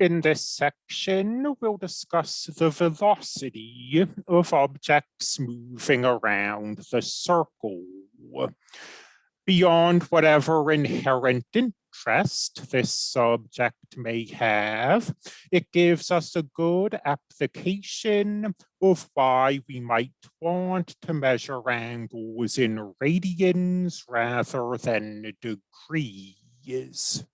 In this section, we'll discuss the velocity of objects moving around the circle. Beyond whatever inherent interest this subject may have, it gives us a good application of why we might want to measure angles in radians rather than degrees.